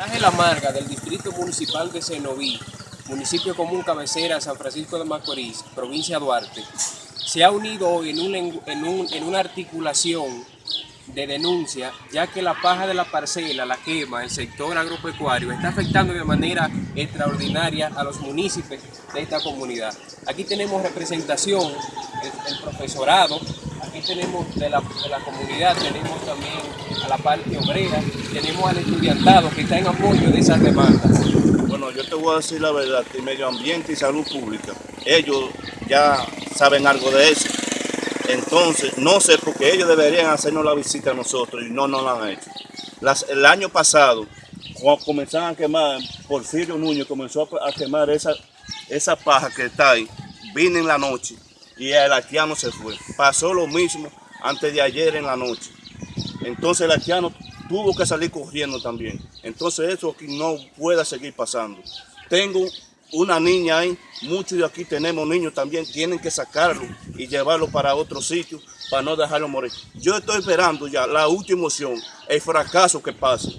Ángel Amarga del Distrito Municipal de Cenoví, municipio común cabecera San Francisco de Macorís, provincia de Duarte, se ha unido hoy en una articulación de denuncia, ya que la paja de la parcela, la quema, el sector agropecuario, está afectando de manera extraordinaria a los municipios de esta comunidad. Aquí tenemos representación, el, el profesorado, aquí tenemos de la, de la, comunidad, tenemos también a la parte obrera, tenemos al estudiantado que está en apoyo de esas demandas. Bueno, yo te voy a decir la verdad, que medio ambiente y salud pública, ellos ya saben algo de eso. Entonces, no sé, porque ellos deberían hacernos la visita a nosotros y no nos la han hecho. El año pasado, cuando comenzaron a quemar, Porfirio Núñez comenzó a quemar esa, esa paja que está ahí, vine en la noche y el haitiano se fue. Pasó lo mismo antes de ayer en la noche. Entonces el haitiano tuvo que salir corriendo también. Entonces eso aquí no puede seguir pasando. Tengo una niña ahí, muchos de aquí tenemos niños también, tienen que sacarlo y llevarlo para otro sitio para no dejarlo morir. Yo estoy esperando ya la última opción, el fracaso que pase,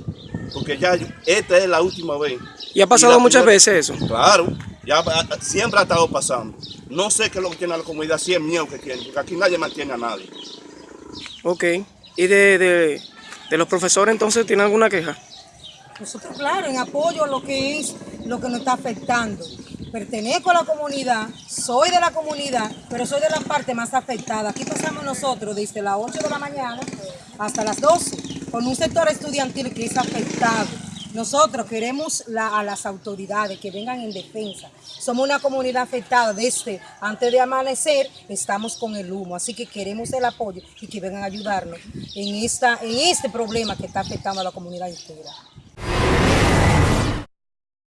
porque ya esta es la última vez. ¿Y ha pasado y muchas primera, veces eso? Claro, ya siempre ha estado pasando. No sé qué es lo que tiene la comunidad, si es miedo que tiene, porque aquí nadie mantiene a nadie. Ok, ¿y de, de, de los profesores entonces tienen alguna queja? Nosotros, claro, en apoyo a lo que es lo que nos está afectando. Pertenezco a la comunidad, soy de la comunidad, pero soy de la parte más afectada. Aquí pasamos nosotros desde las 8 de la mañana hasta las 12, con un sector estudiantil que es afectado. Nosotros queremos a las autoridades que vengan en defensa. Somos una comunidad afectada desde antes de amanecer, estamos con el humo, así que queremos el apoyo y que vengan a ayudarnos en, esta, en este problema que está afectando a la comunidad entera.